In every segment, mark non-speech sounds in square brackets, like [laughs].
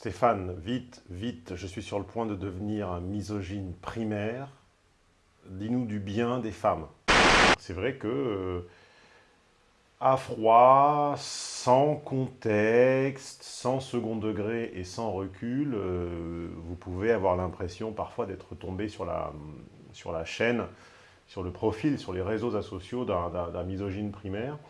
Stéphane, vite, vite, je suis sur le point de devenir un misogyne primaire. Dis-nous du bien des femmes. C'est vrai que, euh, à froid, sans contexte, sans second degré et sans recul, euh, vous pouvez avoir l'impression parfois d'être tombé sur la, sur la chaîne, sur le profil, sur les réseaux sociaux d'un misogyne primaire.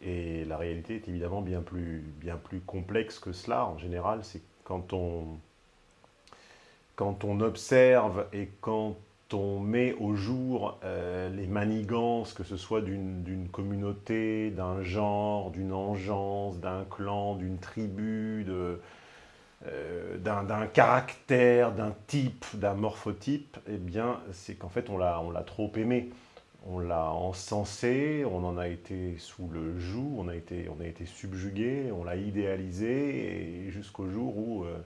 Et la réalité est évidemment bien plus, bien plus complexe que cela. En général, c'est quand on, observe et quand on met au jour euh, les manigances, que ce soit d'une communauté, d'un genre, d'une engeance, d'un clan, d'une tribu, euh, d'un caractère, d'un type, d'un morphotype, eh bien, c'est qu'en fait, on l'a trop aimé on l'a encensé, on en a été sous le joug, on a été, on a été subjugué, on l'a idéalisé, et jusqu'au jour où, euh,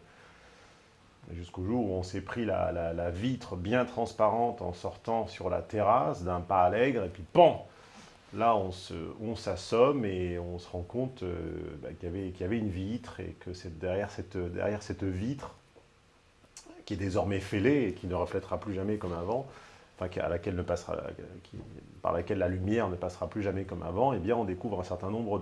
jusqu'au jour on s'est pris la, vitre bien transparente en sortant sur la terrasse d'un pas allègre, et puis pan! Là, on s'assomme et on se rend compte euh, bah, qu'il y, avait une vitre, et que derrière, cette, derrière cette vitre, qui est désormais fêlée et qui ne reflètera plus jamais comme avant, à laquelle ne passera, par laquelle la lumière ne passera plus jamais comme avant, eh bien on découvre un certain nombre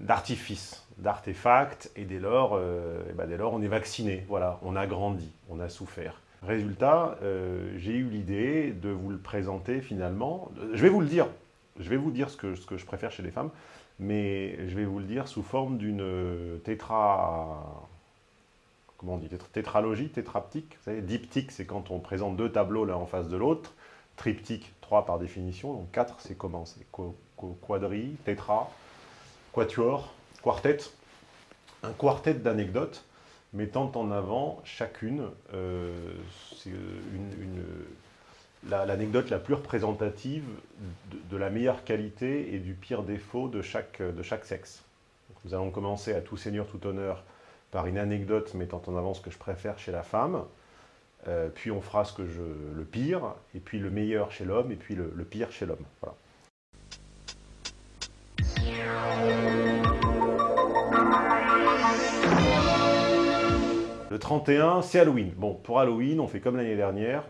d'artifices, d'artefacts, et dès lors, euh, ben, dès lors on est vacciné, voilà, on a grandi, on a souffert. Résultat, euh, j'ai eu l'idée de vous le présenter finalement, je vais vous le dire, je vais vous dire ce que, ce que je préfère chez les femmes, mais je vais vous le dire sous forme d'une tétra on dit, tétralogie, tétraptyque. Vous savez, diptyque, c'est quand on présente deux tableaux l'un en face de l'autre. Triptyque, trois par définition. Donc quatre, c'est comment? C'est quadri, tétra, quatuor, quartet. Un quartet d'anecdotes mettant en avant chacune euh, une, l'anecdote la, plus représentative de, la meilleure qualité et du pire défaut de chaque, de chaque sexe. nous allons commencer à tout seigneur, tout honneur par une anecdote mettant en avant ce que je préfère chez la femme, euh, puis on fera ce que je, le pire, et puis le meilleur chez l'homme, et puis le, pire chez l'homme. Le 31, c'est Halloween. Bon, pour Halloween, on fait comme l'année dernière,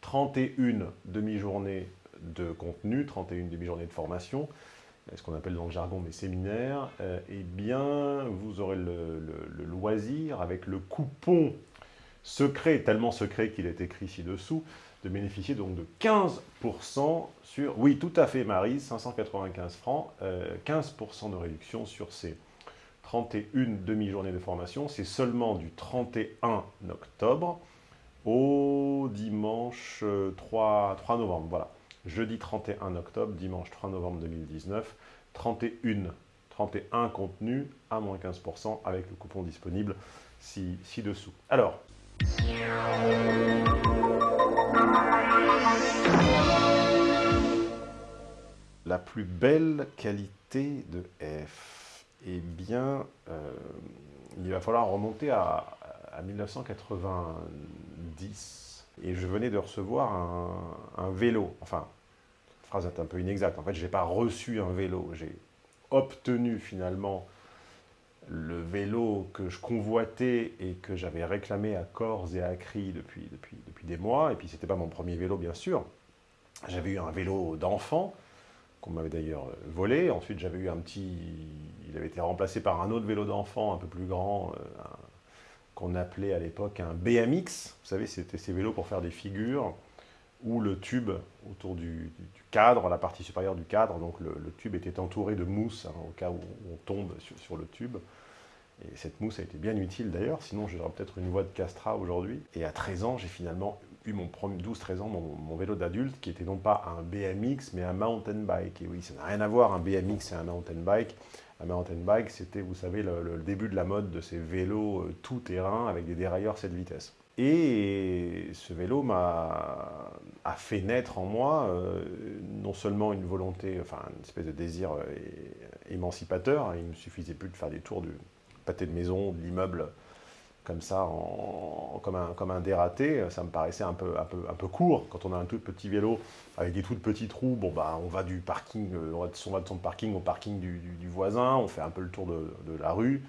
31 demi-journées de contenu, 31 demi-journées de formation, ce qu'on appelle dans le jargon mes séminaires, euh, eh bien, vous aurez le, loisir, avec le coupon secret, tellement secret qu'il est écrit ci-dessous, de bénéficier donc de 15% sur, oui, tout à fait, Marie, 595 francs, 15% euh, de réduction sur ces 31 demi-journées de formation. C'est seulement du 31 octobre au dimanche 3, euh, 3 novembre, voilà jeudi 31 octobre, dimanche 3 novembre 2019, 31, 31 contenus à moins 15% avec le coupon disponible ci-dessous. Alors, la plus belle qualité de F Eh bien, euh, il va falloir remonter à, à 1990 et je venais de recevoir un, vélo. Enfin, phrase un peu inexacte. En fait, je n'ai pas reçu un vélo. J'ai obtenu finalement le vélo que je convoitais et que j'avais réclamé à corps et à cri depuis, depuis, depuis des mois. Et puis, ce n'était pas mon premier vélo, bien sûr. J'avais eu un vélo d'enfant, qu'on m'avait d'ailleurs volé. Ensuite, j'avais eu un petit... Il avait été remplacé par un autre vélo d'enfant, un peu plus grand, euh, qu'on appelait à l'époque un BMX. Vous savez, c'était ces vélos pour faire des figures, où le tube autour du, cadre, la partie supérieure du cadre, donc le, tube était entouré de mousse, hein, au cas où on tombe sur, le tube. Et cette mousse a été bien utile d'ailleurs, sinon j'aurais peut-être une voie de Castra aujourd'hui. Et à 13 ans, j'ai finalement eu mon 12-13 ans, mon, vélo d'adulte, qui était non pas un BMX, mais un mountain bike. Et oui, ça n'a rien à voir, un BMX et un mountain bike. Un mountain bike, c'était, vous savez, le, début de la mode de ces vélos euh, tout-terrain avec des dérailleurs 7 vitesses. Et ce vélo m'a a fait naître en moi euh, non seulement une volonté, enfin une espèce de désir euh, émancipateur, il ne me suffisait plus de faire des tours du pâté de maison, de l'immeuble, comme ça, comme, un, dératé, ça me paraissait un peu, court. Quand on a un tout petit vélo avec des toutes petits trous, bon bah on va du parking, euh, on va de son, parking au parking du, voisin, on fait un peu le tour de, la rue,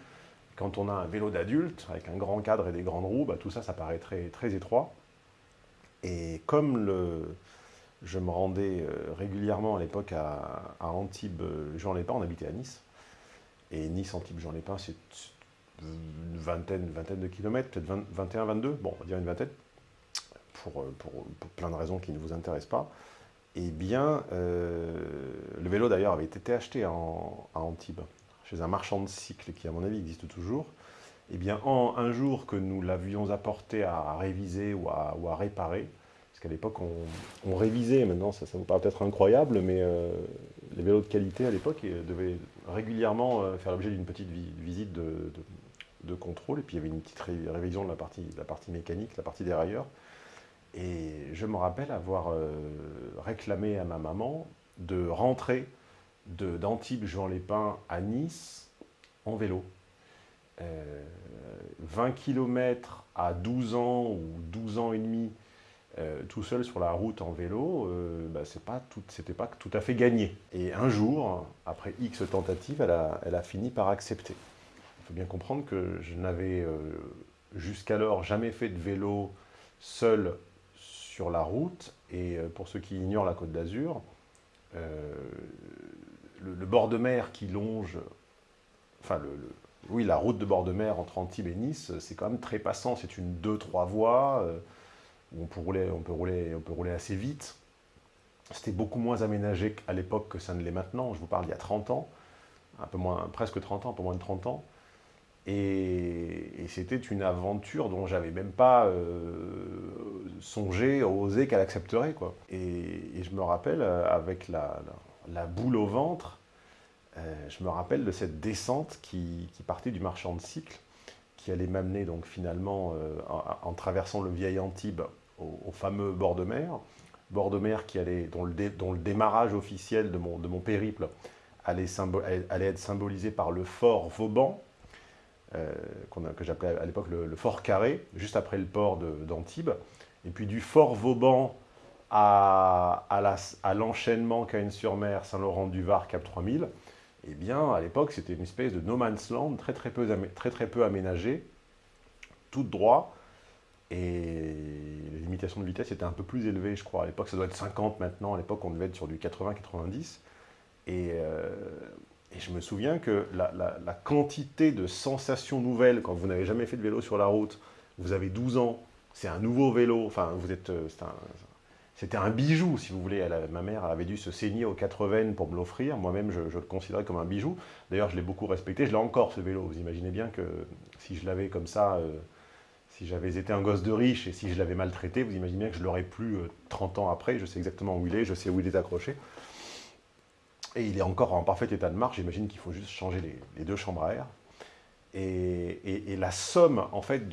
Quand on a un vélo d'adulte, avec un grand cadre et des grandes roues, bah, tout ça, ça paraît très, très étroit. Et comme je me rendais euh, régulièrement à l'époque à, Antibes, Jean Lépin, on habitait à Nice. Et Nice, Antibes, Jean Lépin, c'est une vingtaine, vingtaine de kilomètres, peut-être 21, 22, bon, on va dire une vingtaine, pour, pour, plein de raisons qui ne vous intéressent pas. Eh bien, euh, le vélo d'ailleurs avait été acheté à Antibes, chez un marchand de cycles qui, à mon avis, existe toujours. Eh bien, en un jour que nous l'avions apporté à réviser ou à, réparer, parce qu'à l'époque, on, révisait, maintenant ça, ça vous paraît peut-être incroyable, mais euh, les vélos de qualité à l'époque devaient régulièrement euh, faire l'objet d'une petite visite de, contrôle, et puis il y avait une petite révision de la partie, la partie mécanique, la partie dérailleur. Et je me rappelle avoir euh, réclamé à ma maman de rentrer d'Antibes Jean Lépin à Nice en vélo. 20 km à 12 ans ou 12 ans et demi euh, tout seul sur la route en vélo, euh, bah, c'était pas tout à fait gagné. Et un jour, après X tentatives, elle a, fini par accepter. Il faut bien comprendre que je n'avais euh, jusqu'alors jamais fait de vélo seul sur la route. Et pour ceux qui ignorent la Côte d'Azur, le, bord de mer qui longe, enfin, oui, la route de bord de mer entre Antibes et Nice, c'est quand même très passant. C'est une 2-3 voies on peut rouler, on peut rouler, on peut rouler assez vite. C'était beaucoup moins aménagé à l'époque que ça ne l'est maintenant. Je vous parle il y a 30 ans, un peu moins, presque 30 ans, un peu moins de 30 ans. Et, c'était une aventure dont j'avais même pas euh, songé, osé qu'elle accepterait. Quoi. Et, je me rappelle, euh, avec la, boule au ventre, euh, je me rappelle de cette descente qui, partait du marchand de cycle qui allait m'amener donc finalement, euh, en, traversant le vieil Antibes, au, fameux bord de mer, bord de mer qui allait, dont, le démarrage officiel de mon, périple allait, allait, être symbolisé par le fort Vauban, euh, que j'appelais à l'époque le, fort Carré, juste après le port d'Antibes. Et puis du fort Vauban à, l'enchaînement Cagnes-sur-Mer, Saint-Laurent-du-Var, Cap 3000, eh bien, à l'époque, c'était une espèce de no man's land très très peu, aménagé, tout droit, et les limitations de vitesse étaient un peu plus élevées, je crois. À l'époque, ça doit être 50 maintenant. À l'époque, on devait être sur du 80-90. Euh, et, je me souviens que la, la, quantité de sensations nouvelles, quand vous n'avez jamais fait de vélo sur la route, vous avez 12 ans, c'est un nouveau vélo, enfin, vous êtes, euh, c'était un bijou, si vous voulez. ma mère avait dû se saigner aux quatre veines pour me l'offrir. Moi-même, je, le considérais comme un bijou. D'ailleurs, je l'ai beaucoup respecté. Je l'ai encore, ce vélo. Vous imaginez bien que si je l'avais comme ça, euh, si j'avais été un gosse de riche et si je l'avais maltraité, vous imaginez bien que je l'aurais plus 30 ans après. Je sais exactement où il est, je sais où il est accroché. Et il est encore en parfait état de marche. J'imagine qu'il faut juste changer les, deux chambres à air. Et, et la somme, en fait,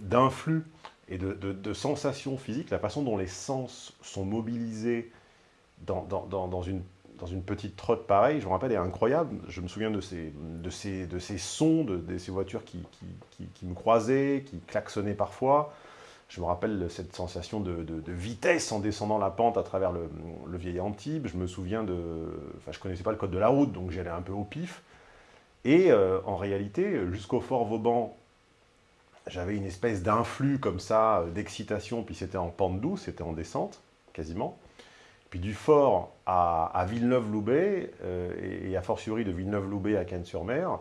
d'influx et de, sensations physiques, la façon dont les sens sont mobilisés dans, une, petite trotte pareille, je me rappelle, est incroyable. Je me souviens de ces, de de sons, de, ces voitures qui, me croisaient, qui klaxonnaient parfois. Je me rappelle cette sensation de, vitesse en descendant la pente à travers le, le, vieil Antibes. Je me souviens de... Enfin, je ne connaissais pas le code de la route, donc j'allais un peu au pif. Et euh, en réalité, jusqu'au Fort Vauban, j'avais une espèce d'influx comme ça, euh, d'excitation, puis c'était en pente douce, c'était en descente, quasiment. Puis du fort à, Villeneuve-Loubet, euh, et, à fortiori de Villeneuve-Loubet à Cannes-sur-Mer,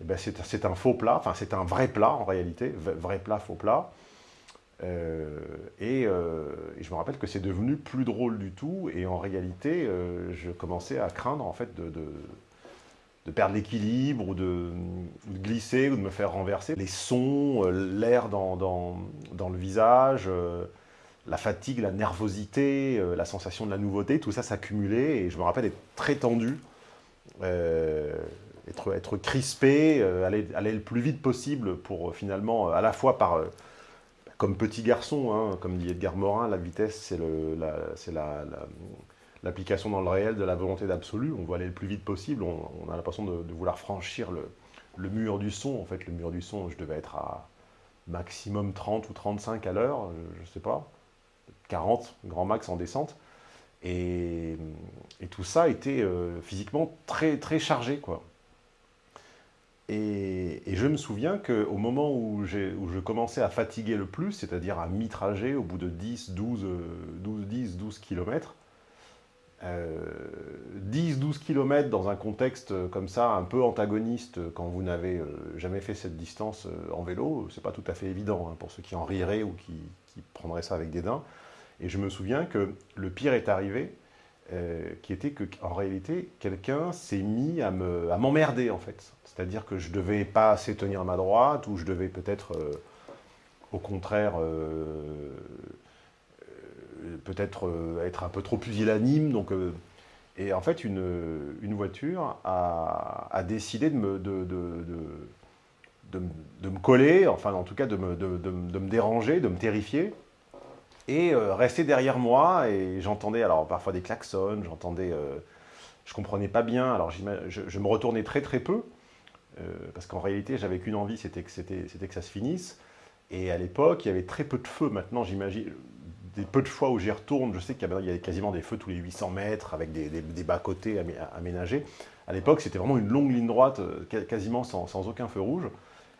eh ben c'est un faux plat, enfin c'est un vrai plat en réalité, vrai plat, faux plat. Euh, et, je me rappelle que c'est devenu plus drôle du tout, et en réalité, je commençais à craindre en fait de perdre l'équilibre ou de, glisser ou de me faire renverser. Les sons, euh, l'air dans, dans, le visage, euh, la fatigue, la nervosité, euh, la sensation de la nouveauté, tout ça s'accumulait et je me rappelle être très tendu, être, être crispé, aller, aller, le plus vite possible pour finalement, à la fois par comme petit garçon, hein, comme dit Edgar Morin, la vitesse, c'est la, la, l'application dans le réel de la volonté d'absolu. On veut aller le plus vite possible. On, a l'impression de, vouloir franchir le, mur du son. En fait, le mur du son, je devais être à maximum 30 ou 35 à l'heure, je ne sais pas. 40, grand max en descente. Et, tout ça était euh, physiquement très, chargé. Quoi. Et, je me souviens qu'au moment où, je commençais à fatiguer le plus, c'est-à-dire à, mi-trajet, au bout de 10, 12, 12, 10, 12 km, 10-12 km dans un contexte comme ça, un peu antagoniste, quand vous n'avez euh, jamais fait cette distance euh, en vélo, c'est pas tout à fait évident hein, pour ceux qui en riraient ou qui, prendraient ça avec des dents. Et je me souviens que le pire est arrivé, euh, qui était qu'en réalité, quelqu'un s'est mis à m'emmerder en fait. C'est-à-dire que je devais pas assez tenir ma droite, ou je devais peut-être, au contraire, peut-être euh, être un peu trop pusillanime. Donc, euh, et en fait, une, une voiture a, a, décidé de me, de, de, de, de, me coller, enfin en tout cas de me, de, me déranger, de me terrifier, et euh, rester derrière moi. Et j'entendais alors parfois des klaxons, j'entendais, je comprenais pas bien. Alors je, je, me retournais très très peu, parce qu'en réalité j'avais qu'une envie, c'était que, c'était que ça se finisse. Et à l'époque, il y avait très peu de feu. Maintenant, j'imagine, des peu de fois où j'y retourne, je sais qu'il y a quasiment des feux tous les 800 mètres avec des, bas-côtés aménagés. À l'époque, c'était vraiment une longue ligne droite, euh, quasiment sans, aucun feu rouge.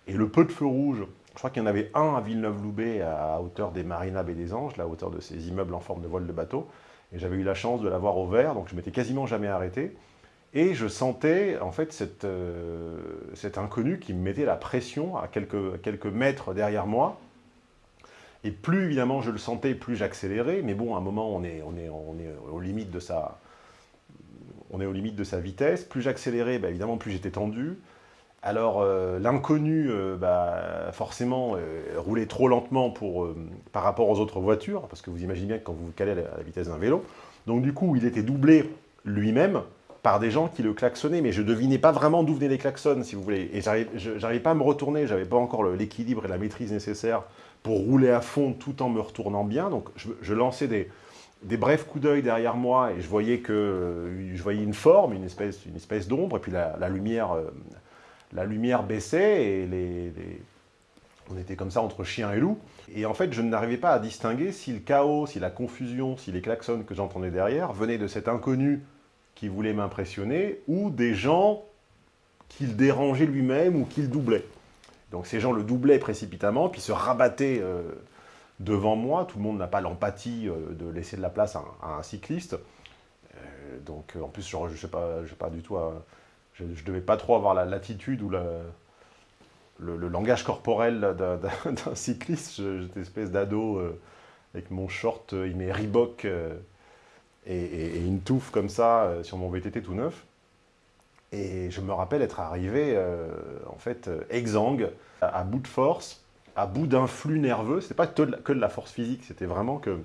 Et le peu de feux rouges, je crois qu'il y en avait un à Villeneuve-Loubet, à hauteur des Marina et des Anges, la hauteur de ces immeubles en forme de voile de bateau. Et j'avais eu la chance de l'avoir au vert, donc je m'étais quasiment jamais arrêté. Et je sentais en fait euh, cet inconnu qui me mettait la pression à quelques mètres derrière moi, et plus évidemment je le sentais, plus j'accélérais. Mais bon, à un moment, on est, on est, on est aux limites de sa, on est de sa vitesse. Plus j'accélérais, bah, évidemment, plus j'étais tendu. Alors euh, l'inconnu, euh, bah, forcément, euh, roulait trop lentement par rapport aux autres voitures, parce que vous imaginez bien que quand vous vous calez à la, vitesse d'un vélo, donc du coup, il était doublé lui-même par des gens qui le klaxonnaient, mais je devinais pas vraiment d'où venaient les klaxons, si vous voulez. Et j'arrivais pas à me retourner, j'avais pas encore l'équilibre et la maîtrise nécessaire pour rouler à fond tout en me retournant bien. Donc je, lançais des, des, brefs coups d'œil derrière moi et je voyais, que, je voyais une forme, une espèce, une espèce d'ombre, et puis la, lumière, euh, la lumière baissait et les, on était comme ça entre chien et loup. Et en fait, je n'arrivais pas à distinguer si le chaos, si la confusion, si les klaxons que j'entendais derrière venaient de cet inconnu qui voulait m'impressionner ou des gens qu'il dérangeait lui-même ou qu'il doublait. Donc ces gens le doublaient précipitamment, puis se rabattaient euh, devant moi. Tout le monde n'a pas l'empathie euh, de laisser de la place à, un cycliste. Euh, donc en plus, je ne sais pas, pas du tout... je ne devais pas trop avoir la latitude ou le, langage corporel d'un [laughs] cycliste. J'étais espèce d'ado avec mon short, il met Reebok et, une touffe comme ça sur mon VTT tout neuf. Et je me rappelle être arrivé, euh, en fait, euh, exsangue, à, bout de force, à bout d'un flux nerveux. Ce n'était pas que de, la, force physique, c'était vraiment que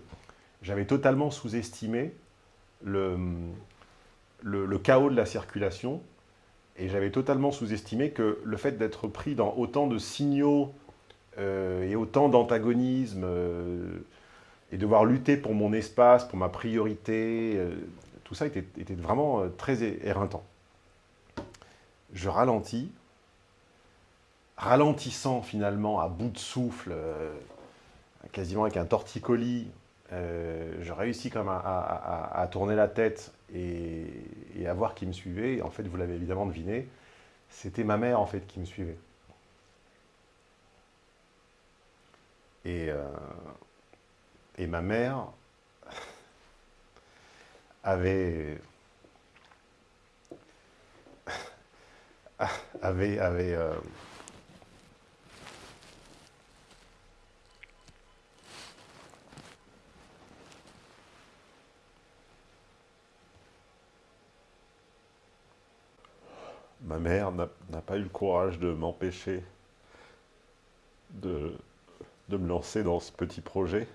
j'avais totalement sous-estimé le, le, chaos de la circulation. Et j'avais totalement sous-estimé que le fait d'être pris dans autant de signaux euh, et autant d'antagonisme, et devoir lutter pour mon espace, pour ma priorité, tout ça était, vraiment très éreintant je ralentis, ralentissant finalement à bout de souffle, euh, quasiment avec un torticolis, euh, je réussis quand même à, tourner la tête et, à voir qui me suivait. en fait, vous l'avez évidemment deviné, c'était ma mère en fait qui me suivait. Et, euh, et ma mère avait avait... avait euh, Ma mère n'a pas eu le courage de m'empêcher de, de me lancer dans ce petit projet.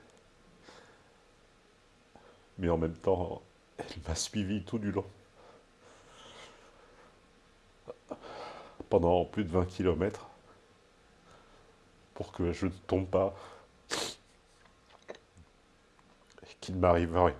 Mais en même temps, elle m'a suivi tout du long. pendant plus de 20 km pour que je ne tombe pas et qu'il ne m'arrive rien.